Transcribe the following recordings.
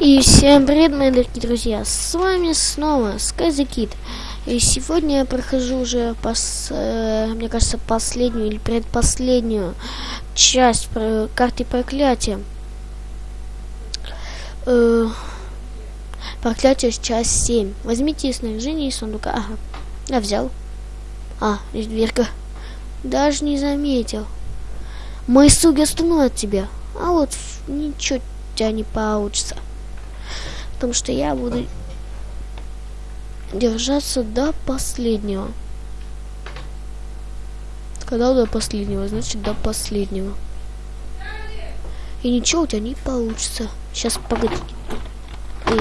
И всем привет, мои дорогие друзья! С вами снова SkyZKid. И сегодня я прохожу уже, пос, э, мне кажется, последнюю или предпоследнюю часть про карты проклятия. Э, проклятие часть 7. Возьмите снаряжение из сундука. Ага, я взял. А, здесь дверка. Даже не заметил. Мои слуги остановят тебя. А вот ничего у тебя не получится. Потому что я буду держаться до последнего. Когда до последнего, значит до последнего. И ничего у тебя не получится. Сейчас погоди.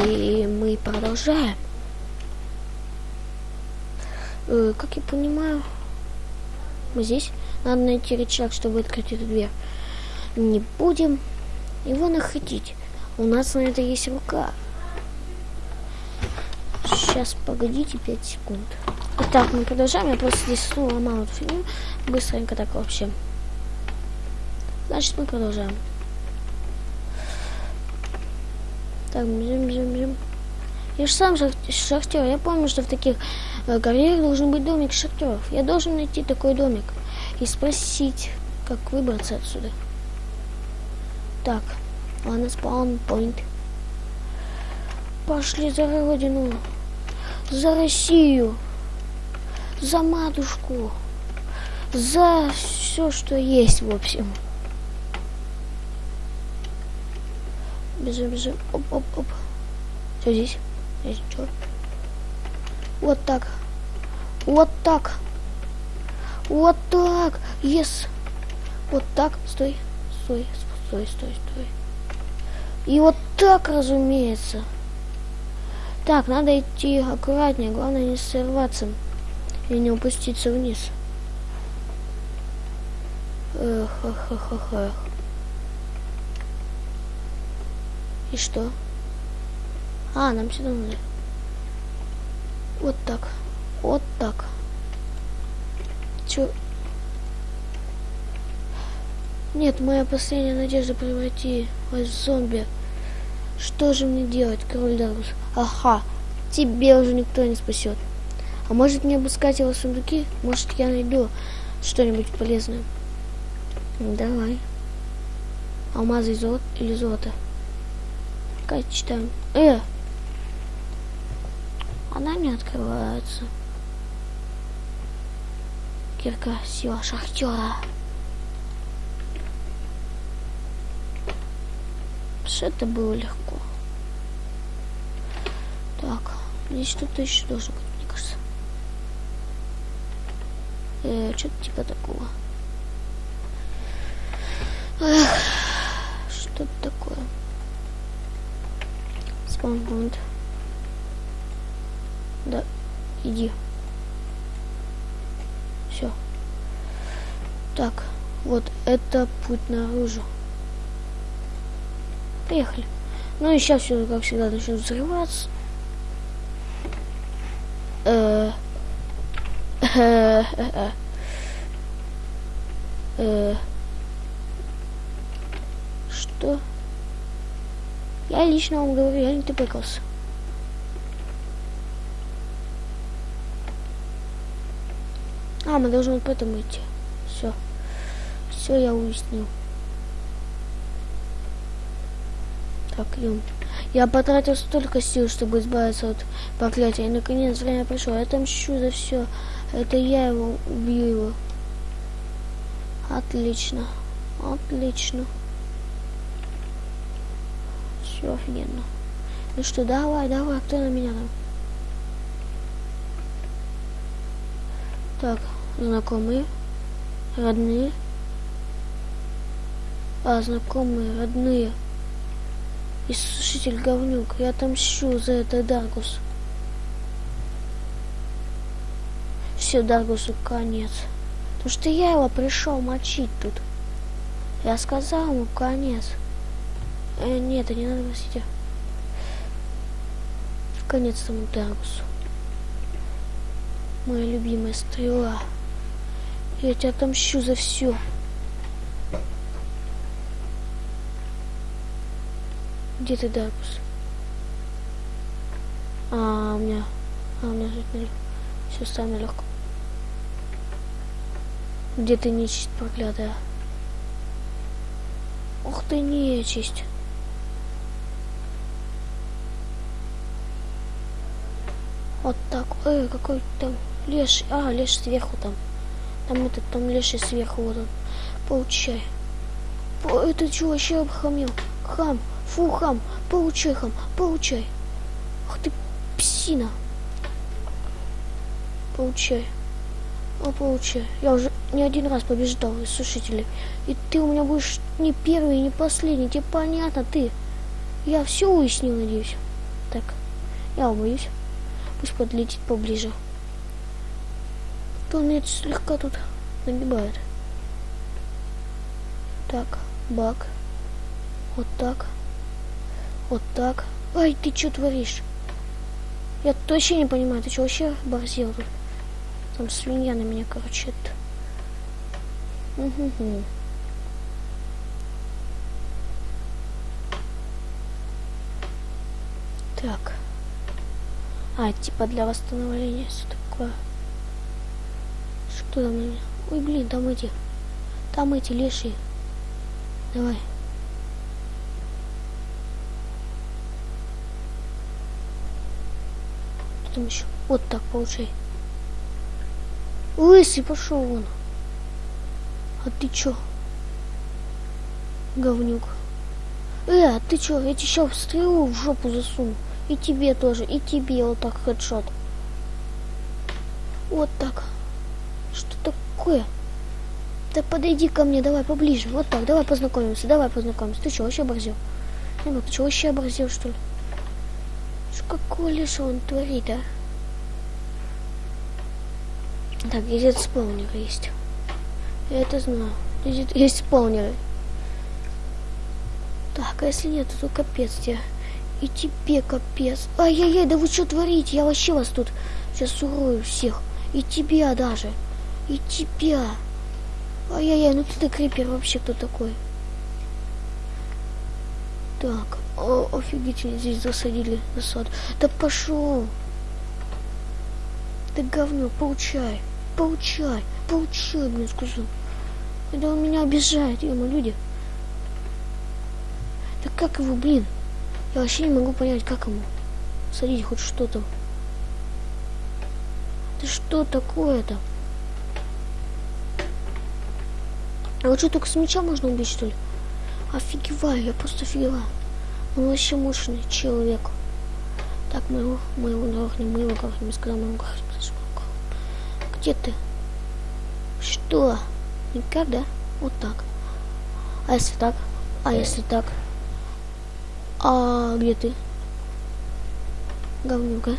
И мы продолжаем. Э, как я понимаю, мы здесь. Надо найти рычаг, чтобы открыть эту дверь. Не будем его находить. У нас на это есть рука. Сейчас, погодите 5 секунд. Итак, мы продолжаем. Я просто здесь снова ломал эту фигню. Быстренько так вообще. Значит, мы продолжаем. Так, бежим, бежим, бежим. Я же сам шахтер. Я помню, что в таких э, карьерах должен быть домик шахтеров. Я должен найти такой домик и спросить, как выбраться отсюда. Так, ладно, спаун-поинт. Пошли за родину за Россию, за матушку, за все, что есть, в общем. Бежим, бежим. Оп, оп, оп. Все здесь. Здесь что? Вот так. Вот так. Вот так. Yes. Вот так. Стой. Стой. Стой, стой, стой. И вот так, разумеется. Так, надо идти аккуратнее, главное не сорваться и не упуститься вниз. Эх, эх, эх, эх, эх. И что? А, нам сюда надо. Вот так. Вот так. Чё? Нет, моя последняя надежда превратить в зомби. Что же мне делать, король Дарус? Ага, тебе уже никто не спасет. А может мне обыскать его сундуки? Может я найду что-нибудь полезное? Давай. Алмазы золот или золото? Как читаем? Э! Она не открывается. Кирка, сила шахтера. Что это было легко. Так, здесь что-то еще должно быть, мне кажется. Э, что-то типа такого. Эх, что-то такое. Спаунпоинт. Да, иди. Все. Так, вот это путь наружу. Поехали. Ну и сейчас все, как всегда, начнет взрываться. Э, э, э, что? Я лично вам говорю, я не тупикался. А, мы должны вот поэтому идти. Все. Все я уяснил. Идем. Я потратил столько сил, чтобы избавиться от проклятия. И наконец время пришло. Я отомщу за все. Это я его убью его. Отлично. Отлично. Все офигенно. Ну что, давай, давай, кто на меня там? Так, знакомые, родные. А, знакомые, родные. Иссушитель говнюк, я отомщу за это Даргус. Все, Даргусу конец. Потому что я его пришел мочить тут. Я сказал ему конец. Э, нет, не надо просить. Конец тому Даргусу. Моя любимая стрела. Я тебя отомщу за все. Где ты, Даркус? А, у меня... А, у меня тут все самое легко. Где ты нечисть проклятая? Ух ты, нечисть. Вот так. Эй, какой там леш. А, леш сверху там. Там этот, там леший сверху, вот он. Получай. Это что вообще обхамил? Хам. Фу, хам. Получай. Ах ты, псина. Получай. О, получай. Я уже не один раз побеждал из сушителей. И ты у меня будешь не первый, не последний. Тебе понятно, ты. Я все уяснил, надеюсь. Так, я боюсь. Пусть подлетит поближе. То меня слегка тут набивает. Так, бак. Вот так. Вот так. Ай, ты что творишь? Я точно не понимаю, ты что вообще борзел тут? Там свинья на меня, короче, это. Угу. Так. А, типа для восстановления все такое. Что там у меня? Ой, блин, там эти. Там эти лешие. Давай. Что там еще? Вот так получай. Лысый пошел вон. А ты чё? Говнюк. Э, а ты чё? Я тебе сейчас стрелу в жопу засуну. И тебе тоже, и тебе вот так хедшот. Вот так. Что такое? Да подойди ко мне, давай поближе. Вот так, давай познакомимся, давай познакомимся. Ты что, вообще оборзел? Ты что, вообще оборзел, что ли? Какое лишь он творит, а? Так, здесь спаунер есть. Я это знаю. Здесь есть спаунеры. Так, а если нет, то капец тебе. И тебе капец. Ай-яй-яй, да вы что творите? Я вообще вас тут сейчас урою всех. И тебя даже. И тебя. Ай-яй-яй, ну ты крипер вообще кто такой? Так, о, офигительно, здесь засадили засад. Да пошел. Да говно, получай. Получай, получай, блин, сказал. Да он меня обижает, ему люди. Да как его, блин? Я вообще не могу понять, как ему садить хоть что-то. Да что такое-то? А вот что, только с меча можно убить, что ли? Офигеваю, я просто офигеваю. Он вообще мощный человек. Так, мы его, мы его грохнем, мы его грохнем, сказал, мы его грохнем. Где ты? Что? Никак, да? Вот так. А если так? А если так? А где ты? Говнюка.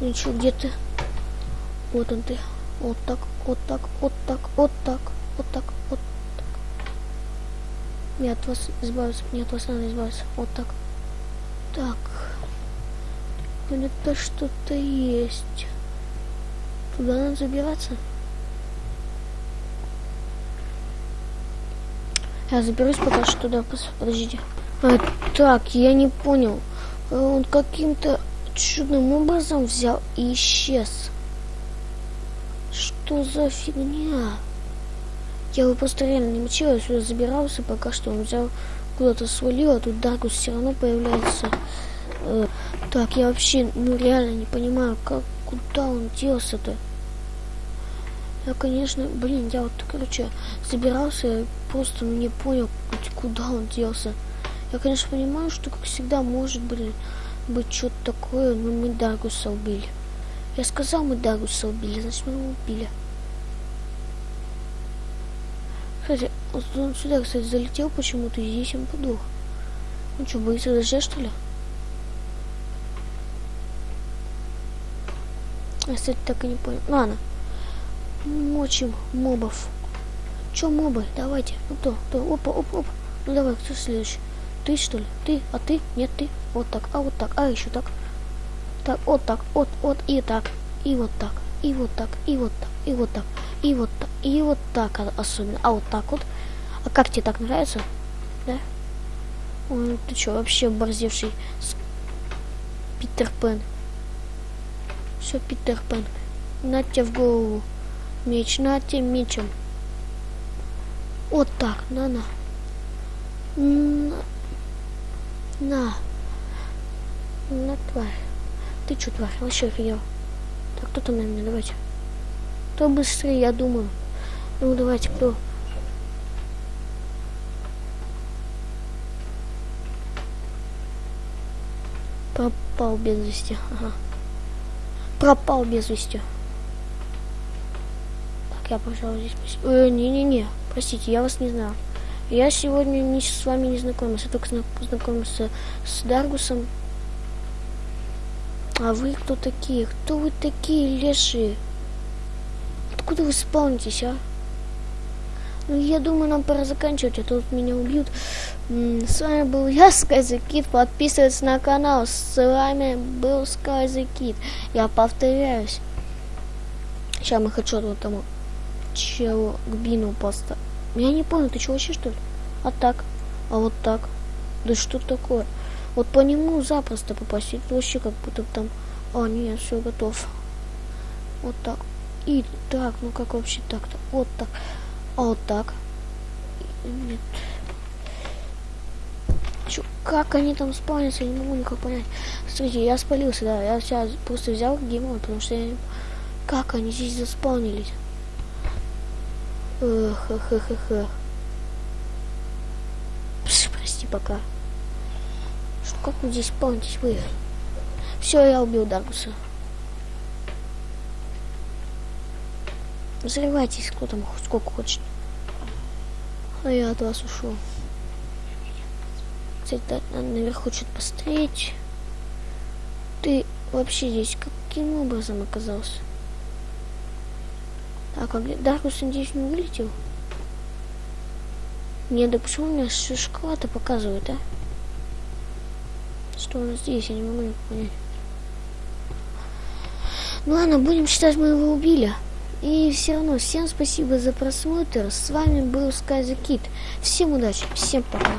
Ничего, где ты? Вот он ты. Вот так, вот так, вот так, вот так, вот так, вот так. Не от вас избавиться, не от вас надо избавиться. Вот так. Так. Где-то что-то есть. Туда надо забираться. Я заберусь пока что туда. Подождите. А, так, я не понял. Он каким-то чудным образом взял и исчез. Что за фигня? Я его просто реально не мочил, я сюда забирался, пока что он взял, куда-то свалил, а тут Даргус все равно появляется. Э, так, я вообще, ну реально не понимаю, как, куда он делся-то. Я, конечно, блин, я вот, короче, собирался, просто не понял, куда он делся. Я, конечно, понимаю, что, как всегда, может, блин, быть что-то такое, но мы Дагуса убили. Я сказал, мы Дагуса убили, значит, мы его убили. Кстати, он сюда, кстати, залетел почему-то, и здесь он подох. Он что, боится дождя, что ли? Я, кстати, так и не понял. Ладно мочим мобов. Че мобы? Давайте. Ну кто? Кто? Опа, опа, опа. Ну давай, кто следующий? Ты что ли? Ты? А ты? Нет, ты. Вот так. А вот так. А еще так. Так, вот так. Вот, вот и так. И вот так. И вот так. И вот так. И вот так. И вот. И вот так особенно. А вот так вот. А как тебе так нравится? Да? Ой, ты что, вообще борзевший Питер Пен. Все, Питер Пен. На тебе в голову. Меч, на тебе мечем. Вот так, на-на. На. На. На, тварь. Ты что, тварь, вообще офигел? Так, кто там на меня, давайте. Кто быстрее, я думаю. Ну, давайте, кто? Пропал без вести. Ага. Пропал без вести. Так, я, пожалуй, здесь... Э, не-не-не, простите, я вас не знаю. Я сегодня не, с вами не знакомился, только зна- познакомился с Даргусом. А вы кто такие? Кто вы такие, лешие? Откуда вы спавнитесь, а? Ну, я думаю, нам пора заканчивать, а то меня убьют. С вами был я, Скайзекит. Подписывайтесь на канал. С вами был Скайзекит. Я повторяюсь. Сейчас мы хочу вот тому челу к бину поставить. Я не понял, ты что вообще что ли? А так? А вот так? Да что такое? Вот по нему запросто попасть. Это вообще как будто там... А, нет, все, готов. Вот так. И так, ну как вообще так-то? Вот так. А вот так. Нет. Чё, как они там спавнятся, я не могу никак понять. Смотрите, я спалился, да, я сейчас просто взял геймон, потому что я... Как они здесь заспавнились? Пш, прости, пока. Что, как вы здесь спавнитесь, вы? Все, я убил Даргуса. Взрывайтесь, кто там сколько хочет. А я от вас ушел. Кстати, да, надо наверху что-то посмотреть. Ты вообще здесь каким образом оказался? Так, а где Даркус, надеюсь, не вылетел? Не, да почему у меня ш- шоколад показывает, а? Что у нас здесь, я не могу понять. Ну ладно, будем считать, мы его убили. И все равно, всем спасибо за просмотр. С вами был Kid. Всем удачи, всем пока.